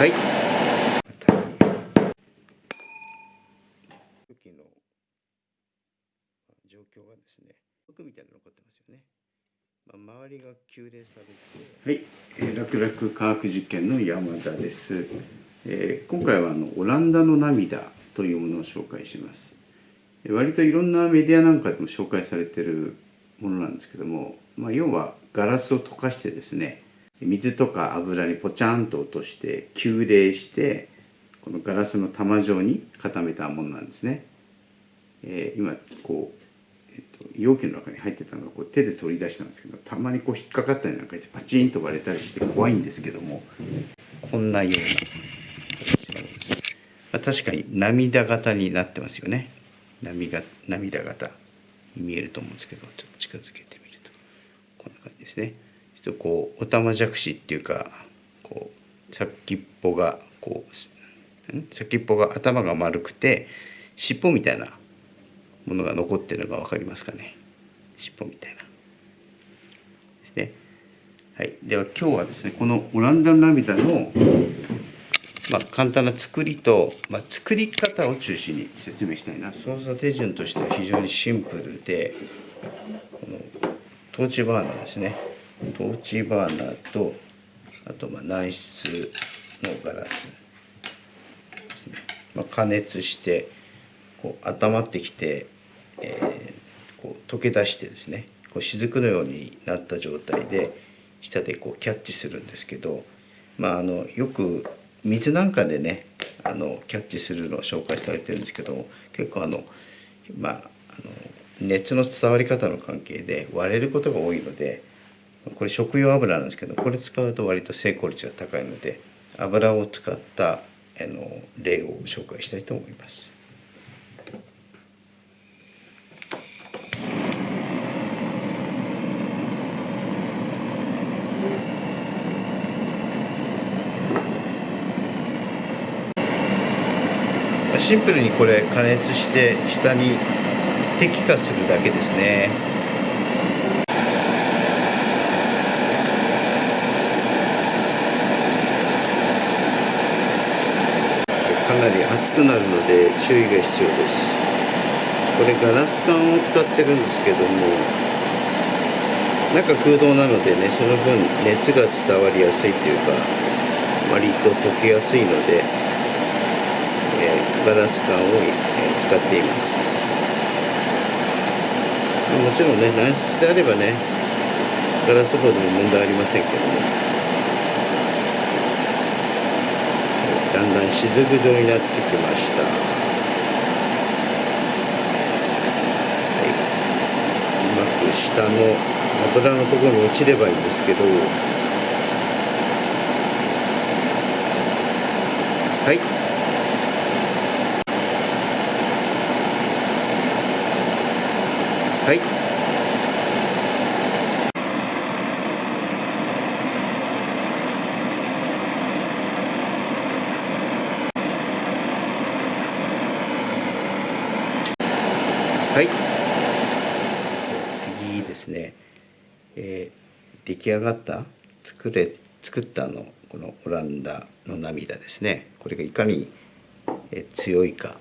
はい。時の状況がですね服みたいなの残ってますよね、まあ、周りが急冷されて。はい、えー、楽々科学実験の山田です、えー、今回はあのオランダの涙というものを紹介します。割といろんなメディアなんかでも紹介されてるものなんですけども、まあ、要はガラスを溶かしてですね水とか油にポチャンと落として急冷してこのガラスの玉状に固めたものなんですね、えー、今こう、えっと、容器の中に入ってたのがこう手で取り出したんですけどたまにこう引っかかったりなんかしてパチンと割れたりして怖いんですけども。こんなような形のです、まあ、確かに涙型になってますよね。涙涙型に見えると思うんですけどちょっと近づけてみると。こんな感じですね。ちょっとこうおたまじゃくしっていうかこう先っぽがこう先っぽが頭が丸くて尻尾みたいなものが残ってるのが分かりますかね？尻尾みたいな。ですね。はい。では今日はですねこのオランダの涙のまあ、簡単な作りと、まあ、作り方を中心に説明したいな操作手順としては非常にシンプルでこのトーチバーナーですね。トーチバーナーとあとまあ軟質のガラスね、まあ、加熱してこう温まってきて、えー、こう溶け出してですねこう雫のようになった状態で下でこうキャッチするんですけど、まあ、あのよく水なんかでねあのキャッチするのを紹介されてるんですけど結構あのまああの熱の伝わり方の関係で割れることが多いのでこれ食用油なんですけどこれ使うと割と成功率が高いので油を使ったあの例を紹介したいと思います。シンプルにこれ加熱して下に滴下するだけですねかなり熱くなるので注意が必要です。これガラス管を使ってるんですけども中空洞なのでねその分熱が伝わりやすいというか割と溶けやすいのでえガラス管を、え使っています。もちろんね軟質であればねガラスボードも問題ありませんけども。もだん。だん雫状になってきましたはい。うまく下の油のところに落ちればいいんですけど。はいはい。はい次ですね、えー、出来上がった作れ作ったのこのオランダの涙ですね。これがいかに、強いか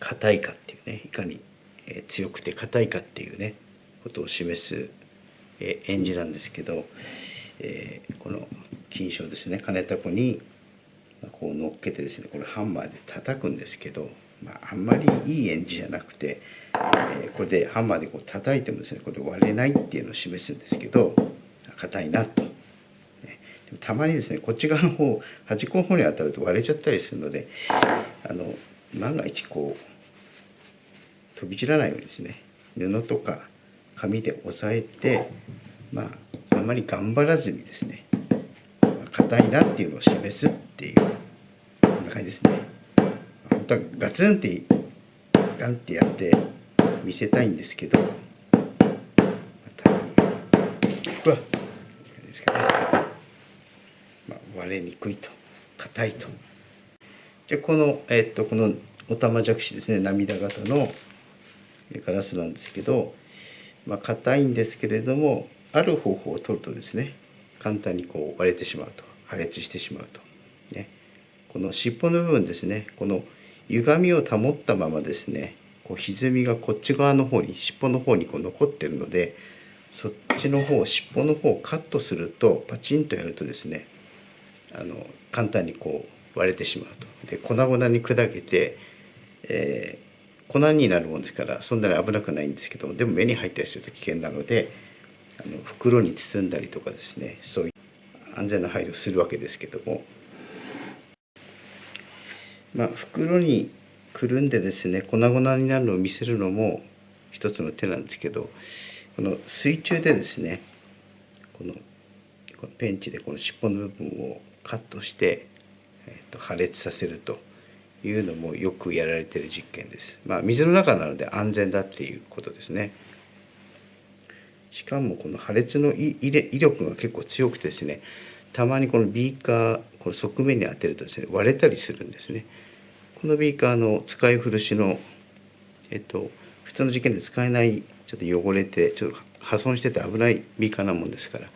硬いかっていうねいかに、強くて硬いかっていうねことを示す、演じなんですけど、えー、この金賞ですね。金タコにこう乗っけてですねこれハンマーで叩くんですけど、まあ、あんまりいい演じじゃなくて、えー、これでハンマーでこう叩いてもですねこれ割れないっていうのを示すんですけど硬いなと。たまにですねこっち側の方端っこの方に当たると割れちゃったりするのであの万が一こう飛び散らないようにですね布とか紙で押さえてまああまり頑張らずにですね硬いなっていうのを示すっていうこんな感じですね本当はガツンってガンってやって見せたいんですけど。まに。うわですかね、まあ、割れにくいと。硬いと。じゃこのえっとこのおたまじゃくしですね。涙型のガラスなんですけど。まあ硬いんですけれどもある方法を取るとですね簡単にこう割れてしまうと。破裂してしまうと、ね、この尻尾の部分ですね。この歪みを保ったままですねこう歪みがこっち側の方に尻尾の方にこう残ってるのでそっちの方尻尾の方をカットするとパチンとやるとですねあの簡単にこう割れてしまうと。で粉々に砕けて、えー、粉になるもんですからそんなに危なくないんですけどもでも目に入ったりすると危険なのであの袋に包んだりとかですねそういう安全な配慮をするわけですけどもまあ袋にくるんでですね粉々になるのを見せるのも一つの手なんですけどこの水中でですねこのペンチでこの尻尾の部分をカットして、えー、と破裂させるというのもよくやられている実験です。まあ、水の中なので安全だっていうことですね。しかもこの破裂の威力が結構強くてですねたまにこのビーカーこの側面に当てるとですね割れたりするんですね。このビーカーの使い古しのえっと普通の実験で使えないちょっと汚れてちょっと破損してて危ないビーカーなもんですから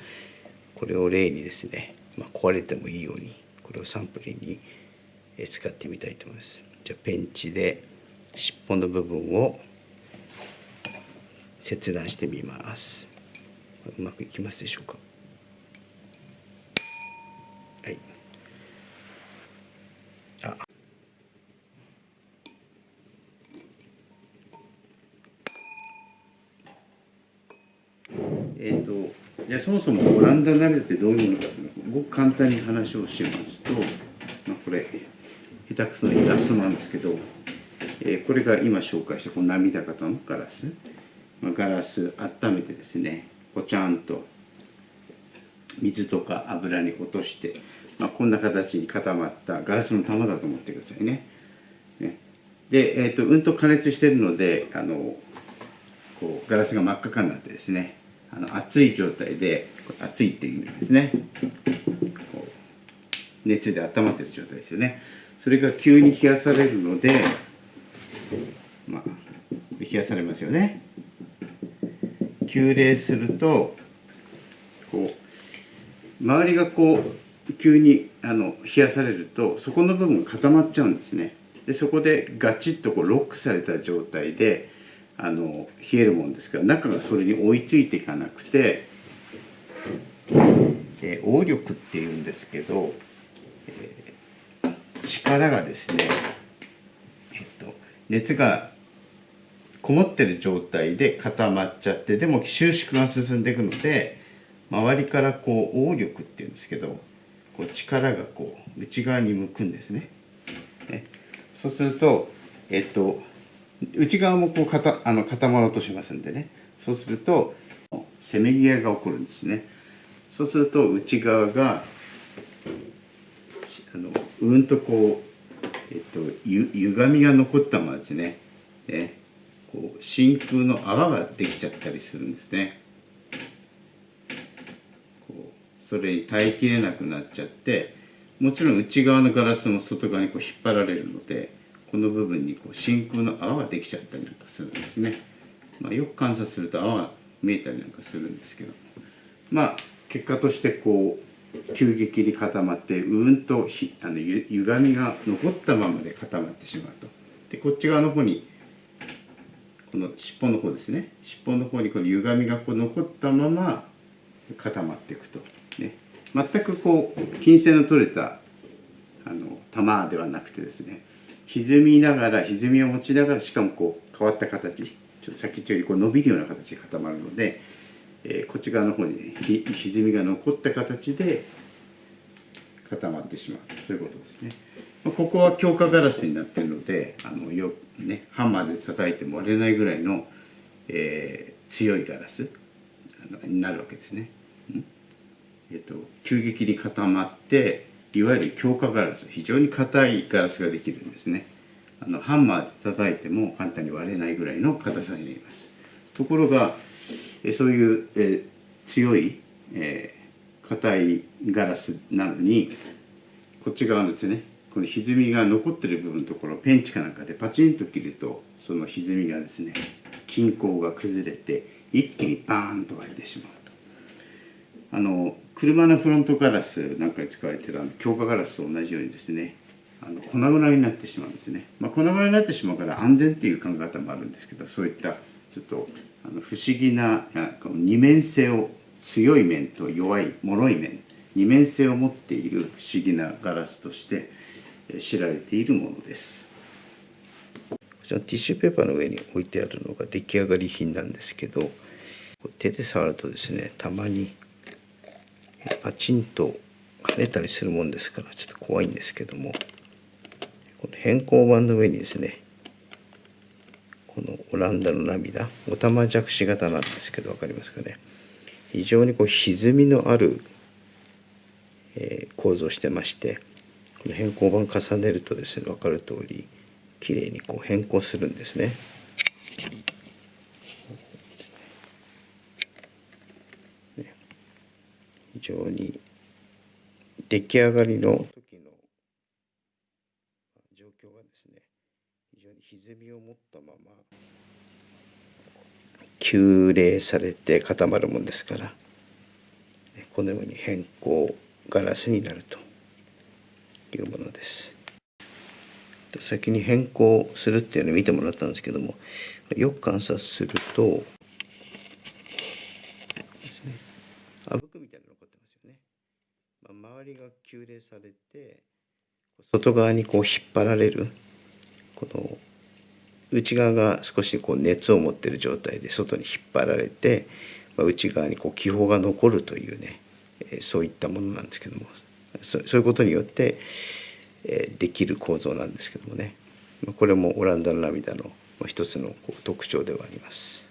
これを例にですね、まあ、壊れてもいいようにこれをサンプルに使ってみたいと思います。じゃあペンチで尻尾の部分を切断してみます。うまくいきますでしょうかはいあえっ、ー、とじゃあそもそもオランダ鍋ってどういうのかごく簡単に話をしますと、まあ、これ下手くそなイラストなんですけど、えー、これが今紹介したこの涙型のガラス、まあ、ガラス温めてですねこちゃんと水とか油に落として、まあ、こんな形に固まったガラスの玉だと思ってくださいね。ねで、えーと、うんと加熱してるのであのこうガラスが真っ赤になってですねあの熱い状態で熱いっていう意味ですね。熱で温まってる状態ですよね。それが急に冷やされるのでまあ冷やされますよね。急冷するとこう周りがこう急にあの冷やされるとそこの部分が固まっちゃうんですね。でそこでガチッとこうロックされた状態であの冷えるもんですから中がそれに追いついていかなくて、えー、応力っていうんですけど、えー、力がですね、えっと、熱がこもってる状態で固まっちゃってでも収縮が進んでいくので周りからこう応力っていうんですけどこう力がこう内側に向くんですね。ねそうするとえっと内側もこう固あの固まろうとしますんでね。そうするとせめぎ合いが起こるんですね。そうすると内側があのうんとこう、えっと、ゆ歪みが残ったままですね。ね。こう真空の泡ができちゃったりするんですね。こうそれに耐えきれなくなっちゃってもちろん内側のガラスも外側にこう引っ張られるのでこの部分にこう真空の泡ができちゃったりなんかするんですね、まあ、よく観察すると泡が見えたりなんかするんですけど。まあ結果としてこう急激に固まってうんとひあのゆ歪みが残ったままで固まってしまうと。でこっち側の方にこの尻尾の方ですね。尻尾の方にこの歪みがこう残ったまま固まっていくと、ね、全くこう金線の取れたあの玉ではなくてですね。歪みながら歪みを持ちながらしかもこう変わった形ちょっとさっき言ったようにこう伸びるような形で固まるので、えー、こっち側の方に、ね、ひ歪みが残った形で固まってしまうそういうことですね。ここは強化ガラスになっているのであのよ、ね、ハンマーで叩いても割れないぐらいの、えー、強いガラスになるわけですね。うんえっと、急激に固まっていわゆる強化ガラス非常に硬いガラスができるんですね。あのハンマーで叩いても簡単に割れないぐらいの硬さになります。ところがえそういう、え強い、え、硬いガラスなのにこっち側のですねこの歪みが残ってる部分のところペンチかなんかでパチンと切るとその歪みがですね均衡が崩れて一気にバーンと割れてしまうと。あの車のフロントガラスなんかに使われてるあの強化ガラスと同じようにですねあの粉々になってしまうんですね、まあ、粉々になってしまうから安全っていう考え方もあるんですけどそういったちょっとあの不思議な二面性を強い面と弱い脆い面二面性を持っている不思議なガラスとして知られているものです。こちらティッシュペーパーの上に置いてあるのが出来上がり品なんですけど手で触るとですねたまにパチンと跳ねたりするもんですからちょっと怖いんですけどもこの変更板の上にですねこのオランダの涙おたまじゃくし型なんですけど分かりますかね非常にこう歪みのある、えー、構造してましてこの変更板重ねるとですね分かる通り綺麗にこう変更するんですね。常に出来上がりの時の状況がですね非常に歪みを持ったまま急冷されて固まるもんですからこのように変更ガラスになるというものです。先に変更するっていうのを見てもらったんですけどもよく観察するとあぶくみたいなの残ってますよね。まあ、周りが急冷されて外側にこう引っ張られるこの内側が少しこう熱を持ってる状態で外に引っ張られて、まあ、内側にこう気泡が残るというね、えー、そういったものなんですけどもそういうことによって、えー、できる構造なんですけどもねまこれもオランダの涙の一つのこう特徴ではあります。